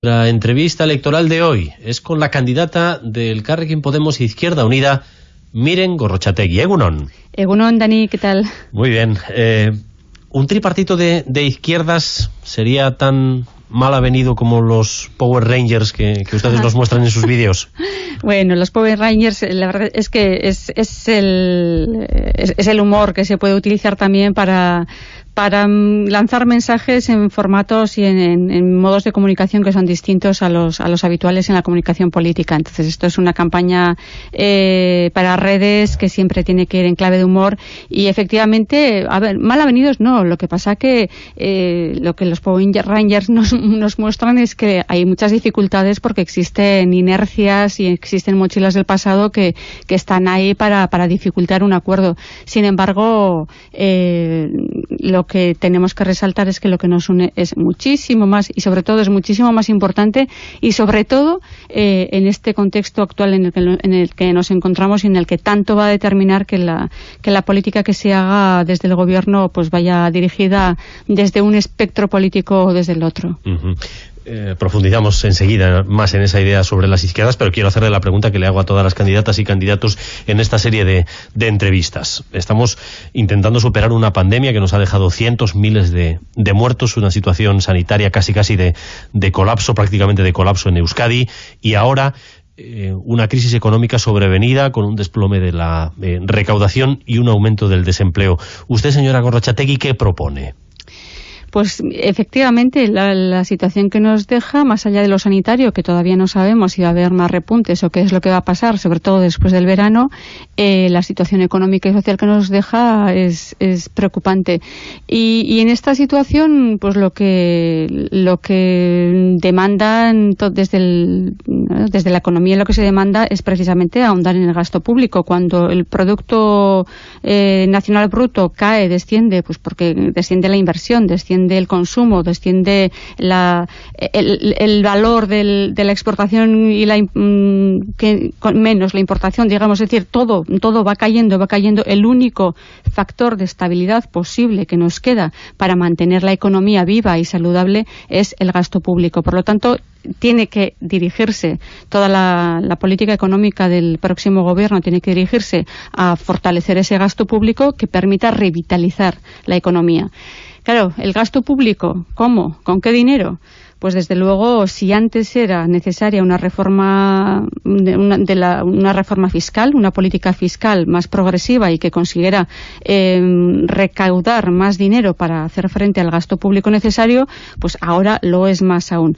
La entrevista electoral de hoy es con la candidata del Carrequín Podemos Izquierda Unida, Miren Gorrochategui. Egunon. Egunon, Dani, ¿qué tal? Muy bien. Eh, ¿Un tripartito de, izquierdas sería tan mal avenido como los Power Rangers que, ustedes nos muestran en sus vídeos? Bueno, los Power Rangers, la verdad es que es, es, el, es el humor que se puede utilizar también para para mm, lanzar mensajes en formatos y en, modos de comunicación que son distintos a los, a los habituales en la comunicación política. Entonces, esto es una campaña eh, para redes que siempre tiene que ir en clave de humor y efectivamente, a ver, mal avenidos no. Lo que pasa que eh, lo que los Power Rangers nos, nos muestran es que hay muchas dificultades porque existen inercias y existen mochilas del pasado que, que están ahí para, para dificultar un acuerdo. Sin embargo, eh, lo que tenemos que resaltar es que lo que nos une es muchísimo más y sobre todo es muchísimo más importante y sobre todo eh, en este contexto actual en el, que, nos encontramos y en el que tanto va a determinar que la, que la política que se haga desde el gobierno pues vaya dirigida desde un espectro político o desde el otro. Eh, profundizamos enseguida más en esa idea sobre las izquierdas, pero quiero hacerle la pregunta que le hago a todas las candidatas y candidatos en esta serie de, entrevistas. Estamos intentando superar una pandemia que nos ha dejado cientos, miles de, muertos, una situación sanitaria casi casi de, colapso, prácticamente de colapso en Euskadi, y ahora eh, una crisis económica sobrevenida con un desplome de la eh, recaudación y un aumento del desempleo. Usted, señora Gorrochategui, ¿qué propone? Pues efectivamente la, situación que nos deja, más allá de lo sanitario, que todavía no sabemos si va a haber más repuntes o qué es lo que va a pasar, sobre todo después del verano, eh, la situación económica y social que nos deja es, preocupante. Y, en esta situación, pues lo que, lo que demandan desde, desde la economía lo que se demanda es precisamente ahondar en el gasto público. Cuando el Producto eh, Nacional Bruto cae, desciende, pues porque desciende la inversión, desciende desciende el consumo, desciende la, el, valor del, de la exportación y la mm, menos la importación, digamos, es decir, todo, todo va cayendo, va cayendo. El único factor de estabilidad posible que nos queda para mantener la economía viva y saludable es el gasto público. Por lo tanto, tiene que dirigirse, toda la, la, política económica del próximo gobierno tiene que dirigirse a fortalecer ese gasto público que permita revitalizar la economía. Claro, el gasto público, ¿cómo? ¿Con qué dinero? Pues desde luego, si antes era necesaria una reforma, de la, una reforma fiscal, una política fiscal más progresiva y que consiguiera em, recaudar más dinero para hacer frente al gasto público necesario, pues ahora lo es más aún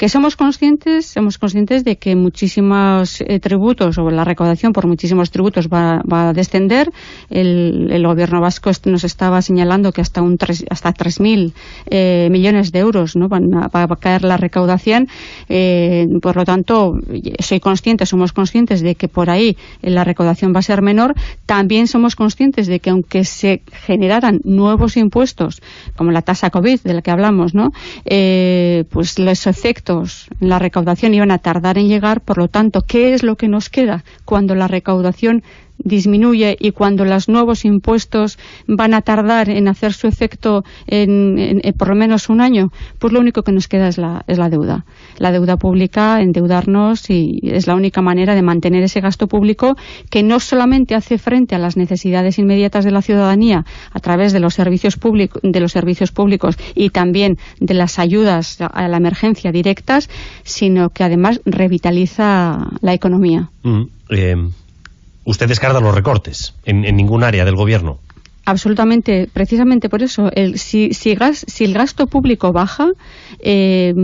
que somos conscientes, somos conscientes de que muchísimos eh, tributos o la recaudación por muchísimos tributos va, a descender. El, gobierno vasco nos estaba señalando que hasta un hasta 3.000 eh, millones de euros ¿no? van a, va a caer la recaudación. Eh, por lo tanto, soy consciente, somos conscientes de que por ahí la recaudación va a ser menor. También somos conscientes de que aunque se generaran nuevos impuestos, como la tasa COVID de la que hablamos, ¿no? pues los efectos en la recaudación iban a tardar en llegar, por lo tanto, ¿qué es lo que nos queda cuando la recaudación disminuye y cuando los nuevos impuestos van a tardar en hacer su efecto en, por lo menos un año, pues lo único que nos queda es la, es la deuda. La deuda pública, endeudarnos y es la única manera de mantener ese gasto público que no solamente hace frente a las necesidades inmediatas de la ciudadanía a través de los servicios, públicos de los servicios públicos y también de las ayudas a la emergencia directas, sino que además revitaliza la economía. Mm, eh, usted descarta los recortes en, en ningún área del gobierno. Absolutamente, precisamente por eso. El, si, si, gas, si, el gasto público baja, eh,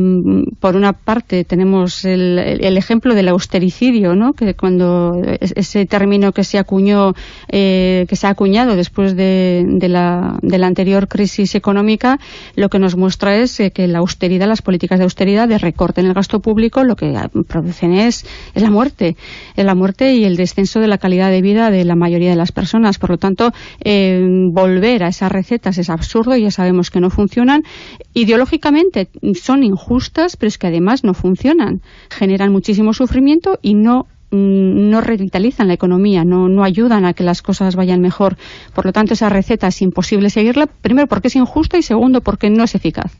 por una parte tenemos el, el, ejemplo del austericidio, ¿no? que cuando ese término que se acuñó, eh, que se ha acuñado después de, la, de, la, anterior crisis económica, lo que nos muestra es eh, que la austeridad, las políticas de austeridad, de recorte en el gasto público, lo que producen es, es la muerte, es la muerte y el descenso de la calidad de vida de la mayoría de las personas. Por lo tanto, eh, volver a esas recetas es absurdo, ya sabemos que no funcionan. Ideológicamente son injustas, pero es que además no funcionan. Generan muchísimo sufrimiento y no mm, no revitalizan la economía, no, no ayudan a que las cosas vayan mejor. Por lo tanto, esa receta es imposible seguirla, primero porque es injusta y segundo porque no es eficaz.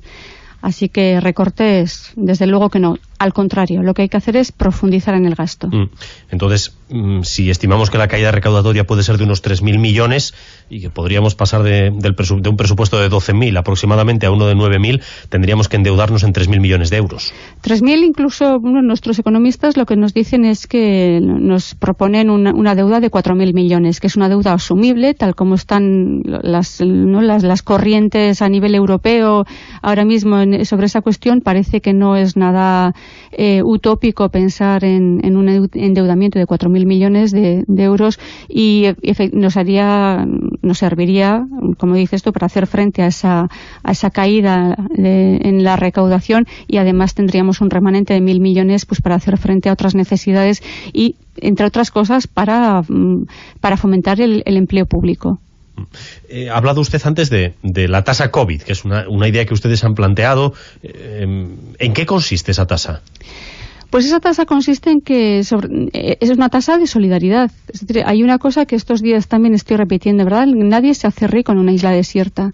Así que recortes, desde luego que no. Al contrario, lo que hay que hacer es profundizar en el gasto. Mm. Entonces, mm, si estimamos que la caída recaudatoria puede ser de unos 3.000 millones y que podríamos pasar de, del de un presupuesto de 12.000 aproximadamente a uno de 9.000, tendríamos que endeudarnos en 3.000 millones de euros. 3.000 incluso nuestros economistas lo que nos dicen es que nos proponen una, deuda de 4.000 millones, que es una deuda asumible, tal como están las, las, las corrientes a nivel europeo ahora mismo sobre esa cuestión. Parece que no es nada eh, utópico pensar en, un endeudamiento de 4.000 millones de, euros y nos haría, nos serviría, como dice esto, para hacer frente a esa, a esa caída en la recaudación y además tendríamos un remanente de mil millones pues para hacer frente a otras necesidades y entre otras cosas para, mm, para fomentar el, empleo público. Eh, ha hablado usted antes de, la tasa COVID, que es una, idea que ustedes han planteado. Eh, ¿En qué consiste esa tasa? Pues esa tasa consiste en que eh, es una tasa de solidaridad. Hay una cosa que estos días también estoy repitiendo, ¿verdad? Nadie se hace rico en una isla desierta.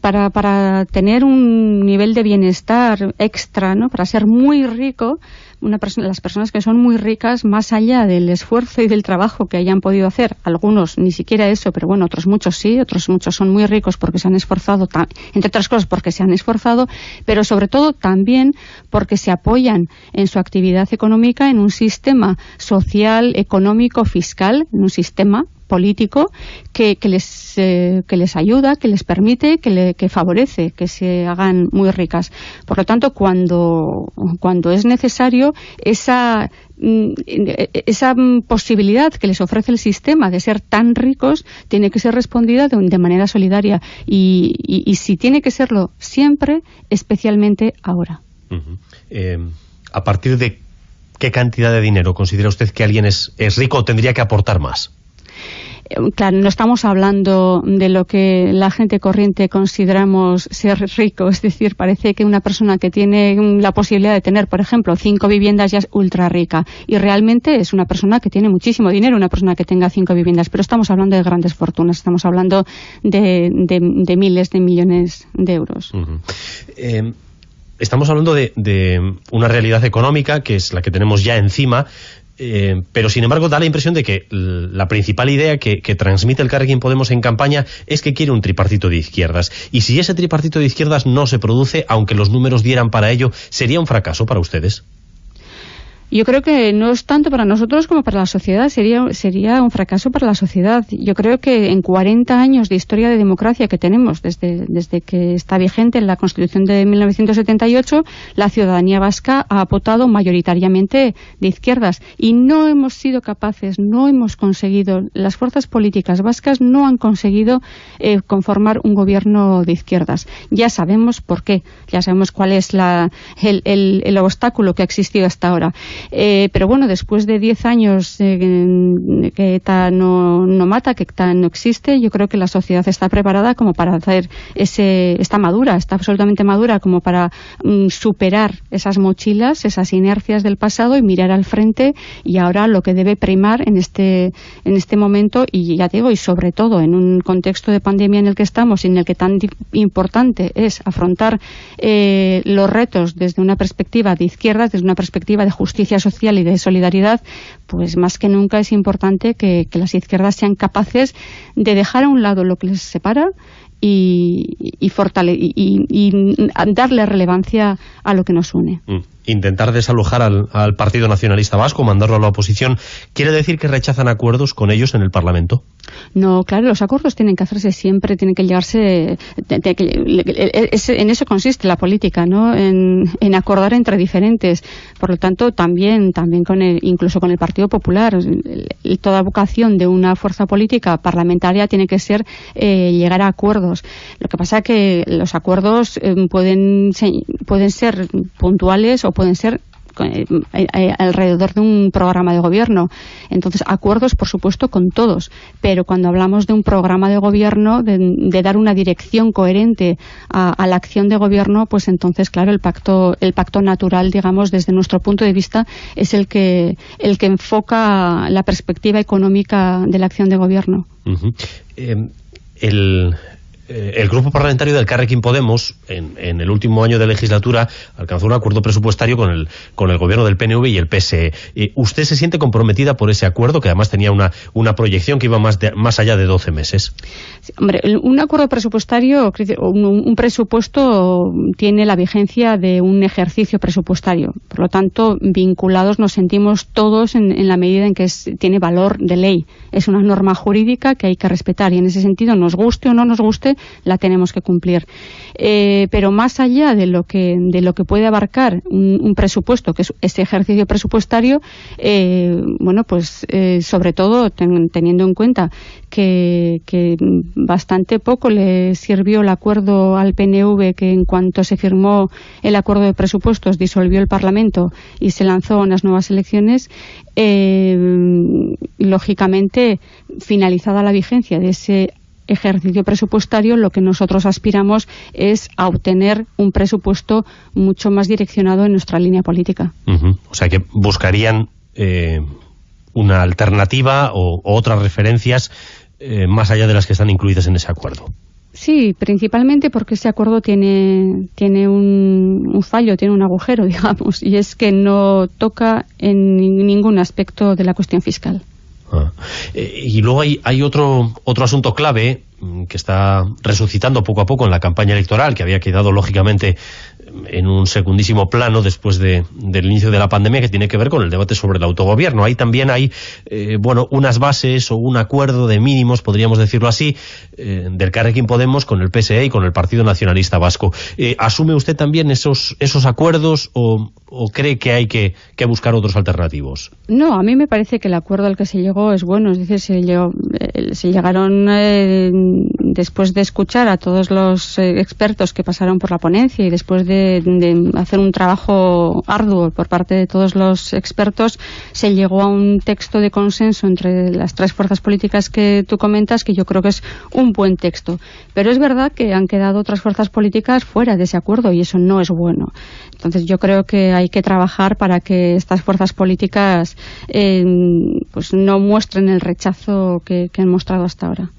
Para, para tener un nivel de bienestar extra, ¿no? Para ser muy rico, una las personas que son muy ricas, más allá del esfuerzo y del trabajo que hayan podido hacer, algunos ni siquiera eso, pero bueno, otros muchos sí, otros muchos son muy ricos porque se han esforzado, entre otras cosas porque se han esforzado, pero sobre todo también porque se apoyan en su actividad económica en un sistema social, económico, fiscal, en un sistema político que, les, eh, que les ayuda, que les permite, que, le, que favorece que se hagan muy ricas. Por lo tanto, cuando, cuando es necesario, esa, mm, esa posibilidad que les ofrece el sistema de ser tan ricos tiene que ser respondida de, manera solidaria y, y, si tiene que serlo siempre, especialmente ahora. Eh, ¿A partir de qué cantidad de dinero considera usted que alguien es, es rico o tendría que aportar más? Claro, no estamos hablando de lo que la gente corriente consideramos ser rico, es decir, parece que una persona que tiene la posibilidad de tener, por ejemplo, cinco viviendas ya es ultra rica. Y realmente es una persona que tiene muchísimo dinero, una persona que tenga cinco viviendas, pero estamos hablando de grandes fortunas, estamos hablando de, miles de millones de euros. Eh, estamos hablando de, una realidad económica que es la que tenemos ya encima, eh, pero sin embargo da la impresión de que la principal idea que, transmite el Carrequín Podemos en campaña es que quiere un tripartito de izquierdas. Y si ese tripartito de izquierdas no se produce, aunque los números dieran para ello, ¿sería un fracaso para ustedes? Yo creo que no es tanto para nosotros como para la sociedad, sería, sería un fracaso para la sociedad. Yo creo que en 40 años de historia de democracia que tenemos, desde, desde que está vigente la Constitución de 1978, la ciudadanía vasca ha votado mayoritariamente de izquierdas y no hemos sido capaces, no hemos conseguido, las fuerzas políticas vascas no han conseguido eh, conformar un gobierno de izquierdas. Ya sabemos por qué, ya sabemos cuál es la, el, el, el obstáculo que ha existido hasta ahora. Eh, pero bueno, después de 10 años que ETA no, mata, que ETA no existe, yo creo que la sociedad está preparada como para hacer ese, está madura, está absolutamente madura como para mm, superar esas mochilas, esas inercias del pasado y mirar al frente y ahora lo que debe primar en este, en este momento y ya digo, y sobre todo en un contexto de pandemia en el que estamos y en el que tan importante es afrontar eh, los retos desde una perspectiva de izquierda, desde una perspectiva de justicia social y de solidaridad, pues más que nunca es importante que, las izquierdas sean capaces de dejar a un lado lo que les separa y, y, darle relevancia a lo que nos une. Mm intentar desalojar al, Partido Nacionalista Vasco, mandarlo a la oposición, ¿quiere decir que rechazan acuerdos con ellos en el Parlamento? No, claro, los acuerdos tienen que hacerse siempre, tienen que llegarse... en eso consiste la política, ¿no? En, acordar entre diferentes. Por lo tanto, también, también con el, incluso con el Partido Popular, toda vocación de una fuerza política parlamentaria tiene que ser eh, llegar a acuerdos. Lo que pasa es que los acuerdos eh, pueden, pueden ser puntuales o pueden ser eh, eh, alrededor de un programa de gobierno. Entonces, acuerdos, por supuesto, con todos, pero cuando hablamos de un programa de gobierno, de, dar una dirección coherente a, la acción de gobierno, pues entonces, claro, el pacto, el pacto natural, digamos, desde nuestro punto de vista, es el que, el que enfoca la perspectiva económica de la acción de gobierno. Eh, eh, el grupo parlamentario del Carrequín Podemos, en, el último año de legislatura, alcanzó un acuerdo presupuestario con el, con el gobierno del PNV y el PSE. ¿Usted se siente comprometida por ese acuerdo, que además tenía una, una proyección que iba más, más allá de 12 meses? hombre, un acuerdo presupuestario, un, presupuesto tiene la vigencia de un ejercicio presupuestario. Por lo tanto, vinculados nos sentimos todos en, la medida en que tiene valor de ley. Es una norma jurídica que hay que respetar y en ese sentido, nos guste o no nos guste, la tenemos que cumplir. Eh, pero más allá de lo que, de lo que puede abarcar un, presupuesto, que es ese ejercicio presupuestario, eh, bueno, pues eh, sobre todo teniendo en cuenta que, bastante poco le sirvió el acuerdo al PNV que en cuanto se firmó el acuerdo de presupuestos disolvió el Parlamento y se lanzó unas nuevas elecciones, lógicamente finalizada la vigencia de ese ejercicio presupuestario, lo que nosotros aspiramos es a obtener un presupuesto mucho más direccionado en nuestra línea política. O sea que buscarían eh, una alternativa o, otras referencias eh, más allá de las que están incluidas en ese acuerdo. Sí, principalmente porque ese acuerdo tiene, tiene un, fallo, tiene un agujero, digamos, y es que no toca en ningún aspecto de la cuestión fiscal. Ah. Eh, y luego hay, hay otro, otro asunto clave que está resucitando poco a poco en la campaña electoral, que había quedado lógicamente en un secundísimo plano después de, del inicio de la pandemia que tiene que ver con el debate sobre el autogobierno. Ahí también hay, eh, bueno, unas bases o un acuerdo de mínimos, podríamos decirlo así, eh, del Carrequín Podemos con el PSE y con el Partido Nacionalista Vasco. Eh, ¿Asume usted también esos, esos acuerdos o, cree que hay que, buscar otros alternativos? No, a mí me parece que el acuerdo al que se llegó es bueno, es decir, se, llegó, se llegaron después de escuchar a todos los expertos que pasaron por la ponencia y después de de, hacer un trabajo arduo por parte de todos los expertos, se llegó a un texto de consenso entre las tres fuerzas políticas que tú comentas, que yo creo que es un buen texto. Pero es verdad que han quedado otras fuerzas políticas fuera de ese acuerdo y eso no es bueno. Entonces yo creo que hay que trabajar para que estas fuerzas políticas eh, pues no muestren el rechazo que, han mostrado hasta ahora.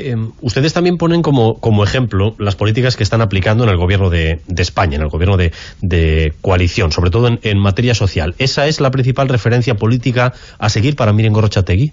Eh, ustedes también ponen como, ejemplo las políticas que están aplicando en el gobierno de, España, en el gobierno de, coalición, sobre todo en, materia social. ¿Esa es la principal referencia política a seguir para Miren Gorrochategui?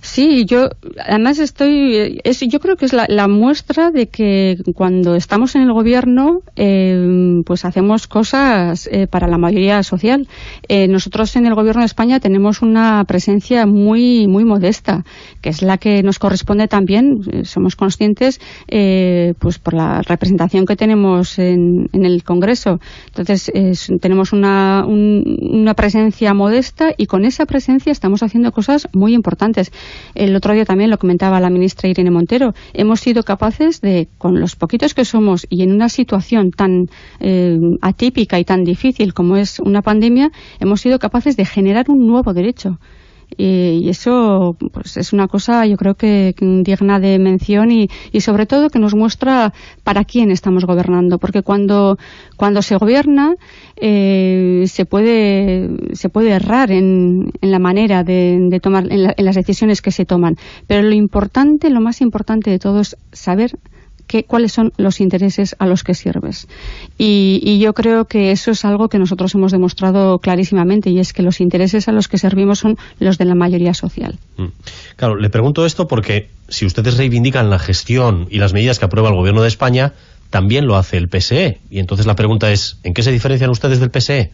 Sí, yo además estoy, es, yo creo que es la, muestra de que cuando estamos en el gobierno, eh, pues hacemos cosas eh, para la mayoría social. Eh, nosotros en el gobierno de España tenemos una presencia muy, muy modesta, que es la que nos corresponde también, somos conscientes, pues por la representación que tenemos en, el Congreso. Entonces, tenemos una, una presencia modesta y con esa presencia estamos haciendo cosas muy importantes. El otro día también lo comentaba la ministra Irene Montero. Hemos sido capaces de, con los poquitos que somos y en una situación tan eh, atípica y tan difícil como es una pandemia, hemos sido capaces de generar un nuevo derecho y eso pues es una cosa yo creo que digna de mención y, y, sobre todo que nos muestra para quién estamos gobernando. Porque cuando cuando se gobierna eh, se puede se puede errar en, en la manera de, de tomar en, en las decisiones que se toman. Pero lo importante lo más importante de todo es saber cuáles son los intereses a los que sirves. Y, yo creo que eso es algo que nosotros hemos demostrado clarísimamente y es que los intereses a los que servimos son los de la mayoría social. Mm. Claro, le pregunto esto porque si ustedes reivindican la gestión y las medidas que aprueba el Gobierno de España, también lo hace el PSE. Y entonces la pregunta es, ¿en qué se diferencian ustedes del PSE?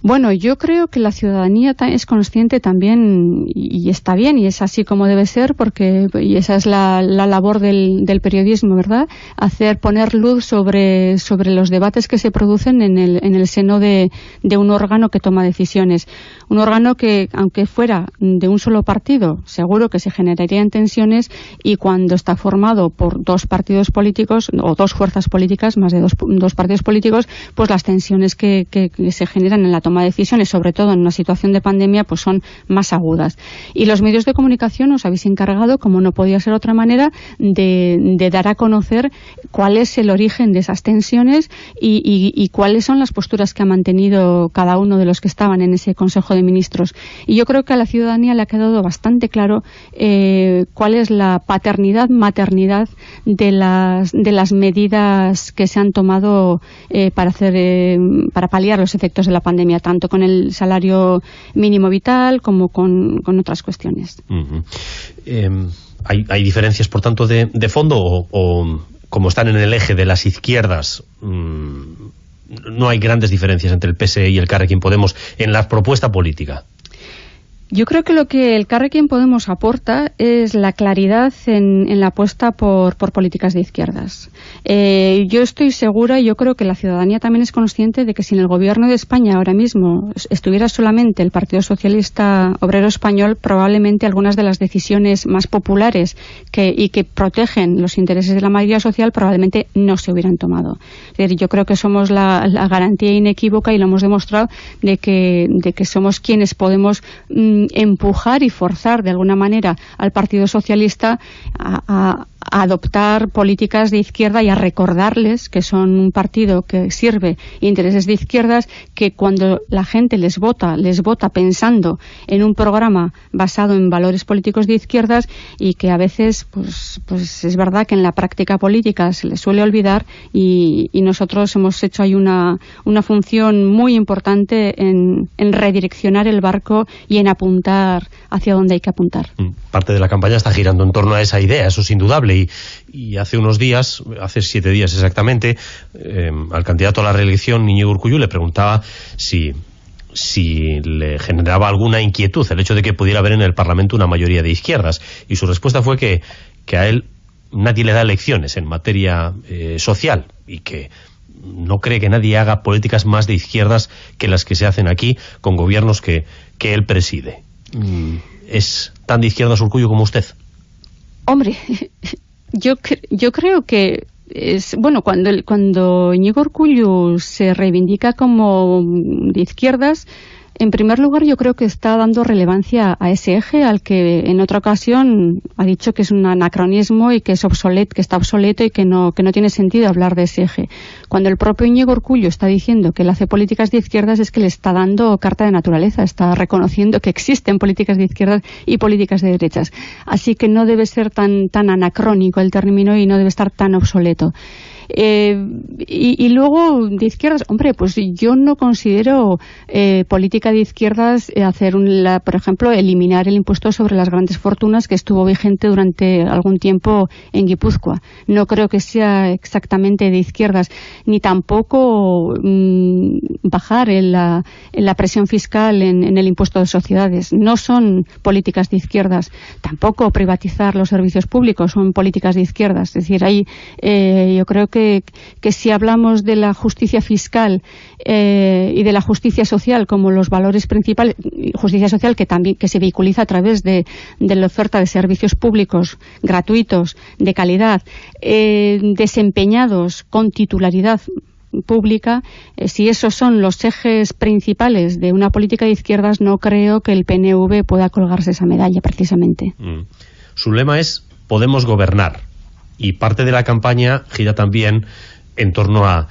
Bueno, yo creo que la ciudadanía es consciente también y está bien y es así como debe ser porque y esa es la, labor del, periodismo, ¿verdad? Hacer poner luz sobre, sobre los debates que se producen en el, en el seno de, un órgano que toma decisiones. Un órgano que, aunque fuera de un solo partido, seguro que se generarían tensiones y cuando está formado por dos partidos políticos o dos fuerzas políticas, más de dos, dos partidos políticos, pues las tensiones que, que se generan en la de decisiones, sobre todo en una situación de pandemia, pues son más agudas. Y los medios de comunicación os habéis encargado, como no podía ser otra manera, de, dar a conocer cuál es el origen de esas tensiones y, cuáles son las posturas que ha mantenido cada uno de los que estaban en ese Consejo de Ministros. Y yo creo que a la ciudadanía le ha quedado bastante claro eh, cuál es la paternidad, maternidad de las, de las medidas que se han tomado eh, para, hacer, eh, para paliar los efectos de la pandemia, tanto con el salario mínimo vital como con, otras cuestiones. Em, ¿hay, diferencias, por tanto, de, fondo o, como están en el eje de las izquierdas, mm, no hay grandes diferencias entre el PSE y el Carrequín Podemos en la propuesta política? Yo creo que lo que el Carrequín Podemos aporta es la claridad en, la apuesta por, políticas de izquierdas. Eh, yo estoy segura y yo creo que la ciudadanía también es consciente de que si en el gobierno de España ahora mismo estuviera solamente el Partido Socialista Obrero Español, probablemente algunas de las decisiones más populares y que protegen los intereses de la mayoría social probablemente no se hubieran tomado. yo creo que somos la, garantía inequívoca y lo hemos demostrado de que, de que somos quienes podemos mm, empujar y forzar de alguna manera al Partido Socialista a, a adoptar políticas de izquierda y a recordarles que son un partido que sirve intereses de izquierdas, que cuando la gente les vota, les vota pensando en un programa basado en valores políticos de izquierdas y que a veces, pues, pues es verdad que en la práctica política se les suele olvidar y, nosotros hemos hecho ahí una, una función muy importante en, en redireccionar el barco y en apuntar hacia donde hay que apuntar. Mm, parte de la campaña está girando en torno a esa idea, eso es indudable y, hace unos días, hace siete días exactamente, eh, al candidato a la reelección, Íñigo Urcuyu, le preguntaba si si le generaba alguna inquietud el hecho de que pudiera haber en el Parlamento una mayoría de izquierdas. Y su respuesta fue que, que a él nadie le da lecciones en materia eh, social y que no cree que nadie haga políticas más de izquierdas que las que se hacen aquí con gobiernos que, que él preside. Mm, ¿Es tan de izquierdas Urcuyo como usted? Hombre, yo, yo creo que es, bueno, cuando, cuando Íñigo se reivindica como de izquierdas, en primer lugar, yo creo que está dando relevancia a ese eje al que en otra ocasión ha dicho que es un anacronismo y que es obsoleto, que está obsoleto y que no, que no tiene sentido hablar de ese eje. Cuando el propio Íñigo Orcullo está diciendo que él hace políticas de izquierdas es que le está dando carta de naturaleza, está reconociendo que existen políticas de izquierdas y políticas de derechas. Así que no debe ser tan, tan anacrónico el término y no debe estar tan obsoleto. Eh, y, luego, de izquierdas, hombre, pues yo no considero eh, política de izquierdas eh, hacer, un, por ejemplo, eliminar el impuesto sobre las grandes fortunas que estuvo vigente durante algún tiempo en Guipúzcoa. No creo que sea exactamente de izquierdas, ni tampoco mm, bajar en la, la, presión fiscal en, en el impuesto de sociedades. No son políticas de izquierdas. Tampoco privatizar los servicios públicos son políticas de izquierdas. Es decir, ahí yo creo que que, si hablamos de la justicia fiscal eh, y de la justicia social como los valores principales, justicia social que también que se vehiculiza a través de, la oferta de servicios públicos gratuitos, de calidad, eh, desempeñados con titularidad pública, eh, si esos son los ejes principales de una política de izquierdas, no creo que el PNV pueda colgarse esa medalla precisamente. Mm. Su lema es Podemos gobernar y parte de la campaña gira también en torno a,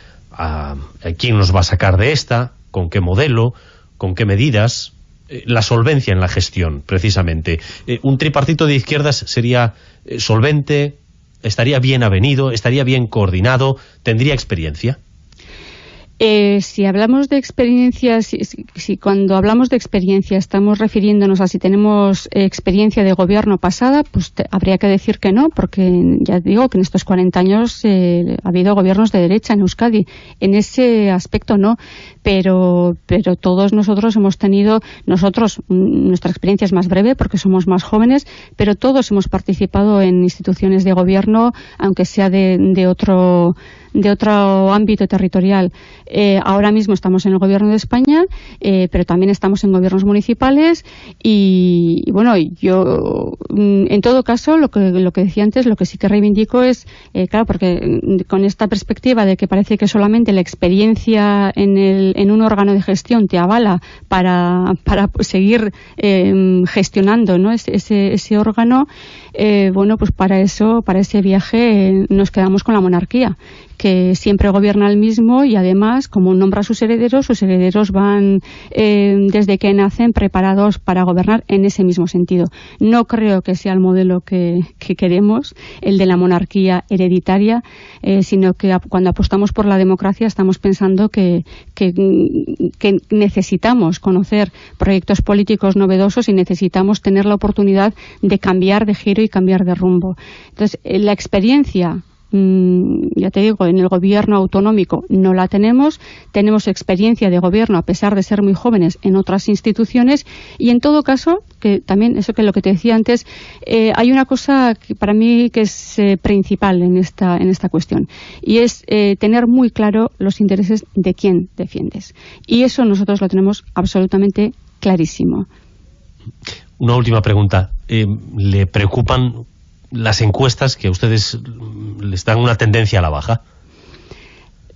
quién nos va a sacar de esta, con qué modelo, con qué medidas, eh, la solvencia en la gestión, precisamente. Eh, un tripartito de izquierdas sería eh, solvente, estaría bien avenido, estaría bien coordinado, tendría experiencia. Eh, si hablamos de experiencias, si, cuando hablamos de experiencia estamos refiriéndonos a si tenemos experiencia de gobierno pasada, pues habría que decir que no, porque ya digo que en estos 40 años eh, ha habido gobiernos de derecha en Euskadi. En ese aspecto no, pero, pero todos nosotros hemos tenido, nosotros, mm, nuestra experiencia es más breve porque somos más jóvenes, pero todos hemos participado en instituciones de gobierno, aunque sea de, de otro de otro ámbito territorial. Eh, ahora mismo estamos en el gobierno de España, eh, pero también estamos en gobiernos municipales y, bueno, yo mm, en todo caso lo que, lo que decía antes, lo que sí que reivindico es, eh, claro, porque mm, con esta perspectiva de que parece que solamente la experiencia en, el, en un órgano de gestión te avala para, para seguir gestionando ¿no? ese, ese, órgano, bueno, pues para eso, para ese viaje nos quedamos con la monarquía que siempre gobierna el mismo y además, como nombra a sus herederos, sus herederos van eh, desde que nacen preparados para gobernar en ese mismo sentido. No creo que sea el modelo que, queremos, el de la monarquía hereditaria, eh, sino que cuando apostamos por la democracia estamos pensando que, que, necesitamos conocer proyectos políticos novedosos y necesitamos tener la oportunidad de cambiar de giro y cambiar de rumbo. Entonces, eh, la experiencia Mm, ya te digo, en el gobierno autonómico no la tenemos, tenemos experiencia de gobierno a pesar de ser muy jóvenes en otras instituciones y en todo caso, que también eso que lo que te decía antes, eh, hay una cosa que para mí que es eh, principal en esta, en esta cuestión y es tener muy claro los intereses de quién defiendes. Y eso nosotros lo tenemos absolutamente clarísimo. Una última pregunta. ¿Le preocupan las encuestas que a ustedes les dan una tendencia a la baja?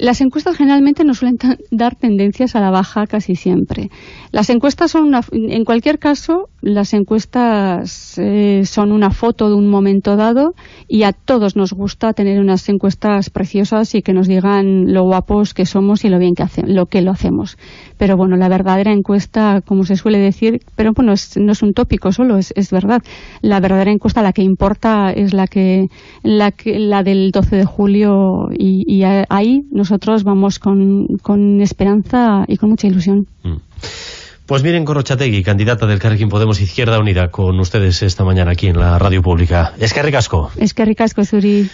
Las encuestas generalmente no suelen dar tendencias a la baja casi siempre. Las encuestas son una, en cualquier caso, las encuestas eh, son una foto de un momento dado y a todos nos gusta tener unas encuestas preciosas y que nos digan lo guapos que somos y lo bien que lo que lo hacemos. Pero bueno, la verdadera encuesta, como se suele decir, pero bueno, no es un tópico solo, es, es, verdad. La verdadera encuesta, la que importa, es la que la, que, la del 12 de julio y, y ahí nos nosotros vamos con, con esperanza y con mucha ilusión. Mm. Pues miren Corrochategui, candidata del Carrequín Podemos Izquierda Unida, con ustedes esta mañana aquí en la radio pública. Es que ricasco. Es que ricasco, Suri.